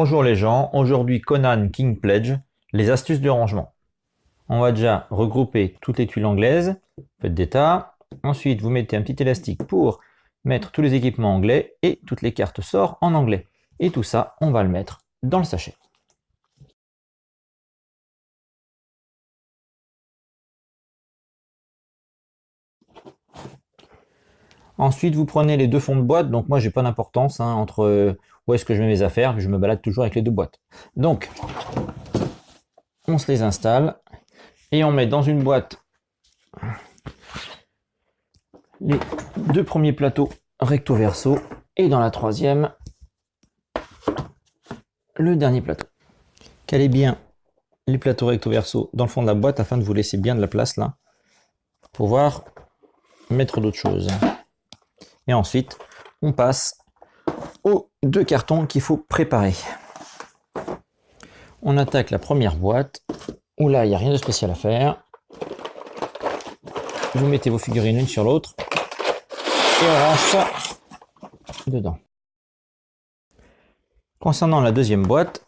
Bonjour les gens, aujourd'hui Conan King Pledge, les astuces de rangement. On va déjà regrouper toutes les tuiles anglaises, faites des tas. Ensuite, vous mettez un petit élastique pour mettre tous les équipements anglais et toutes les cartes sortent en anglais. Et tout ça, on va le mettre dans le sachet. Ensuite, vous prenez les deux fonds de boîte. Donc moi, j'ai pas d'importance hein, entre euh, où est-ce que je mets mes affaires. Je me balade toujours avec les deux boîtes. Donc, on se les installe et on met dans une boîte les deux premiers plateaux recto verso et dans la troisième le dernier plateau. Calez bien les plateaux recto verso dans le fond de la boîte afin de vous laisser bien de la place là pour pouvoir mettre d'autres choses. Et ensuite, on passe aux deux cartons qu'il faut préparer. On attaque la première boîte, où là, il n'y a rien de spécial à faire. Vous mettez vos figurines l'une sur l'autre, et on range ça dedans. Concernant la deuxième boîte,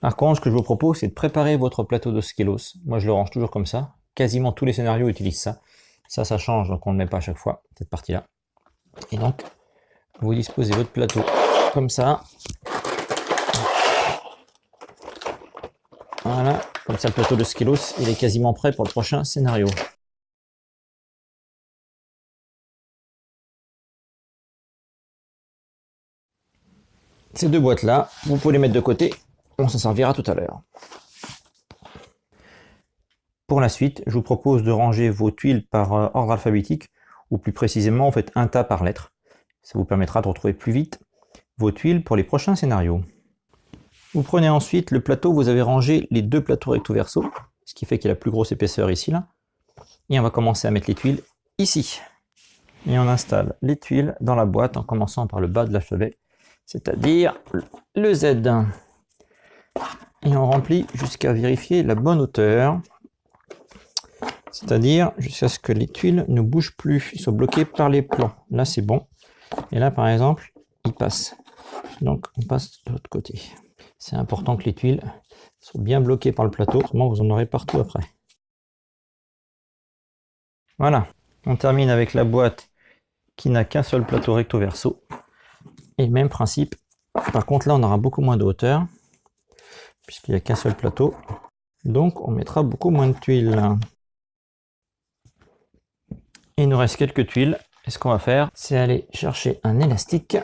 par contre, ce que je vous propose, c'est de préparer votre plateau de Skelos. Moi, je le range toujours comme ça. Quasiment tous les scénarios utilisent ça. Ça, ça change, donc on ne le met pas à chaque fois, cette partie-là. Et donc, vous disposez votre plateau comme ça. Voilà, comme ça le plateau de Skelos, il est quasiment prêt pour le prochain scénario. Ces deux boîtes-là, vous pouvez les mettre de côté, on s'en servira tout à l'heure. Pour la suite, je vous propose de ranger vos tuiles par euh, ordre alphabétique ou plus précisément, en fait un tas par lettre. Ça vous permettra de retrouver plus vite vos tuiles pour les prochains scénarios. Vous prenez ensuite le plateau, vous avez rangé les deux plateaux recto verso, ce qui fait qu'il y a la plus grosse épaisseur ici. là. Et on va commencer à mettre les tuiles ici. Et on installe les tuiles dans la boîte en commençant par le bas de l'alphabet, c'est-à-dire le Z. Et on remplit jusqu'à vérifier la bonne hauteur. C'est-à-dire jusqu'à ce que les tuiles ne bougent plus, ils soient bloqués par les plans. Là, c'est bon. Et là, par exemple, ils passent. Donc, on passe de l'autre côté. C'est important que les tuiles soient bien bloquées par le plateau, autrement vous en aurez partout après. Voilà, on termine avec la boîte qui n'a qu'un seul plateau recto verso. Et même principe, par contre là on aura beaucoup moins de hauteur, puisqu'il n'y a qu'un seul plateau. Donc on mettra beaucoup moins de tuiles il nous reste quelques tuiles. Et ce qu'on va faire, c'est aller chercher un élastique.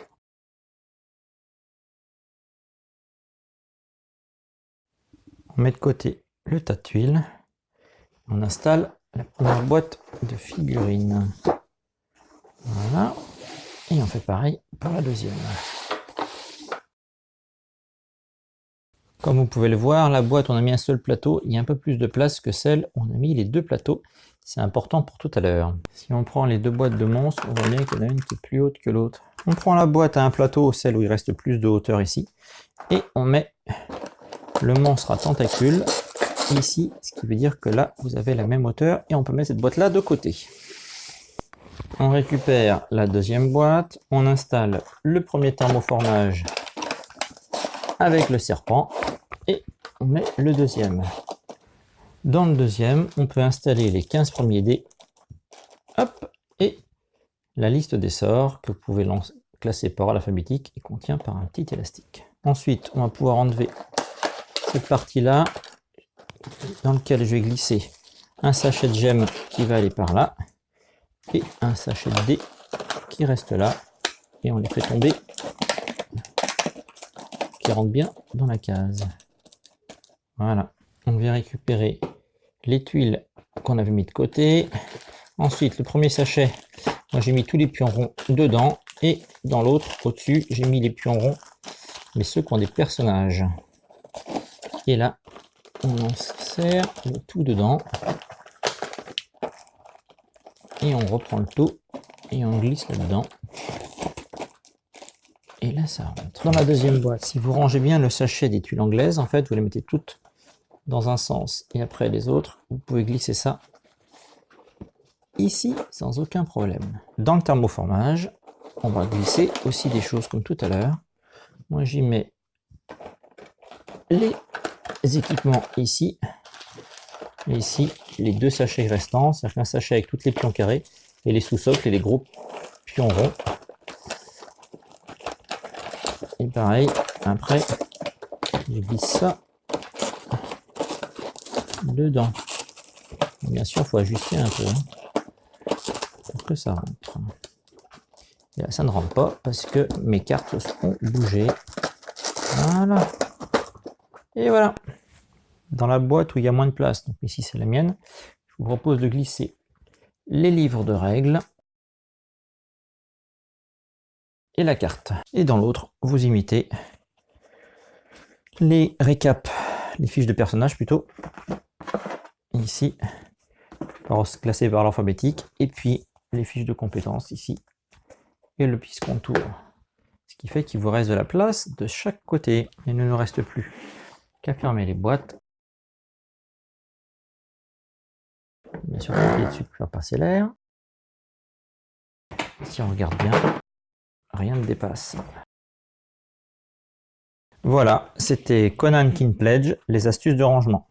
On met de côté le tas de tuiles. On installe la première boîte de figurines. Voilà. Et on fait pareil pour la deuxième. Comme vous pouvez le voir, la boîte, on a mis un seul plateau. Il y a un peu plus de place que celle où on a mis les deux plateaux. C'est important pour tout à l'heure. Si on prend les deux boîtes de monstres, on voit bien qu'il y en a une qui est plus haute que l'autre. On prend la boîte à un plateau, celle où il reste plus de hauteur ici, et on met le monstre à tentacules ici, ce qui veut dire que là, vous avez la même hauteur, et on peut mettre cette boîte-là de côté. On récupère la deuxième boîte, on installe le premier thermoformage avec le serpent, et on met le deuxième. Dans le deuxième, on peut installer les 15 premiers dés. Hop, et la liste des sorts que vous pouvez classer par alphabétique et contient par un petit élastique. Ensuite, on va pouvoir enlever cette partie-là dans lequel je vais glisser un sachet de gemmes qui va aller par là et un sachet de dés qui reste là et on les fait tomber qui rentre bien dans la case. Voilà. On vient récupérer les tuiles qu'on avait mis de côté. Ensuite, le premier sachet, moi j'ai mis tous les pions ronds dedans. Et dans l'autre, au-dessus, j'ai mis les pions ronds, mais ceux qui ont des personnages. Et là, on insère le tout dedans. Et on reprend le tout et on glisse là-dedans. Et là, ça rentre. Dans la deuxième boîte, si vous rangez bien le sachet des tuiles anglaises, en fait, vous les mettez toutes dans un sens et après les autres, vous pouvez glisser ça ici sans aucun problème. Dans le thermoformage, on va glisser aussi des choses comme tout à l'heure. Moi j'y mets les équipements ici. Et ici, les deux sachets restants, c'est-à-dire qu'un sachet avec toutes les pions carrés et les sous-socles et les gros pions ronds. Et pareil, après, je glisse ça dedans. Bien sûr, il faut ajuster un peu hein, pour que ça rentre. Et ça ne rentre pas parce que mes cartes seront bougées. Voilà. Et voilà. Dans la boîte où il y a moins de place, donc ici c'est la mienne, je vous propose de glisser les livres de règles et la carte. Et dans l'autre, vous imitez les récaps, les fiches de personnages plutôt, ici, classées par l'alphabétique, et puis les fiches de compétences ici, et le piste contour. Ce qui fait qu'il vous reste de la place de chaque côté. Il ne nous reste plus qu'à fermer les boîtes. Bien sûr, dessus pour faire passer l'air. Si on regarde bien, rien ne dépasse. Voilà, c'était Conan King Pledge, les astuces de rangement.